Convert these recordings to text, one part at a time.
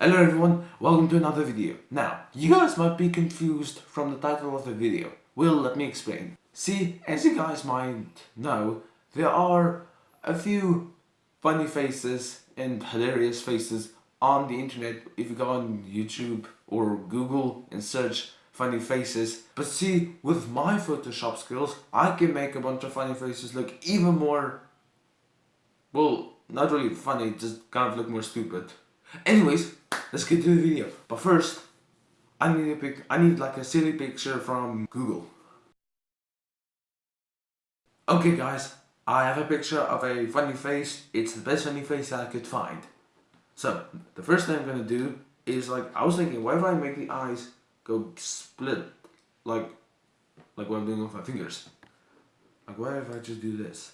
Hello everyone, welcome to another video. Now, you guys might be confused from the title of the video. Well, let me explain. See, as you guys might know, there are a few funny faces and hilarious faces on the internet if you go on YouTube or Google and search funny faces. But see, with my Photoshop skills, I can make a bunch of funny faces look even more, well, not really funny, just kind of look more stupid. Anyways, let's get to the video. But first, I need a pic I need like a silly picture from Google. Okay guys, I have a picture of a funny face. It's the best funny face that I could find. So, the first thing I'm gonna do is like, I was thinking, why if I make the eyes go split? Like, like what I'm doing with my fingers. Like, what if I just do this?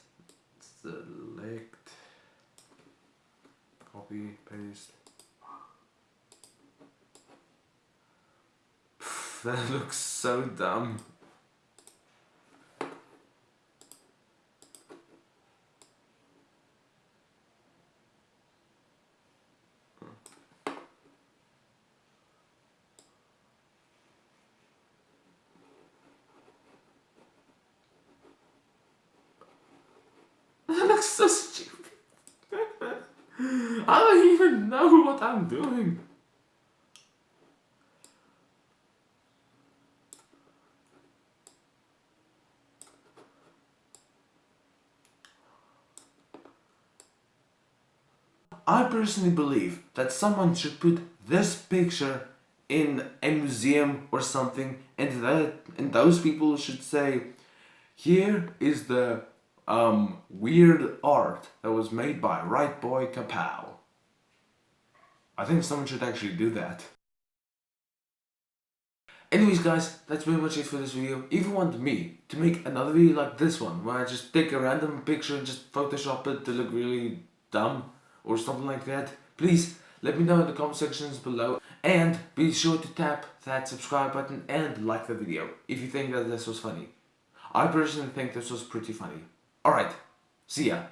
Select, copy, paste. That looks so dumb. That looks so stupid. I don't even know what I'm doing. I personally believe that someone should put this picture in a museum or something and that and those people should say here is the um, weird art that was made by Right Boy Kapow. I think someone should actually do that. Anyways guys, that's pretty much it for this video. If you want me to make another video like this one, where I just take a random picture and just photoshop it to look really dumb, or something like that, please let me know in the comment sections below. And be sure to tap that subscribe button and like the video if you think that this was funny. I personally think this was pretty funny. Alright, see ya.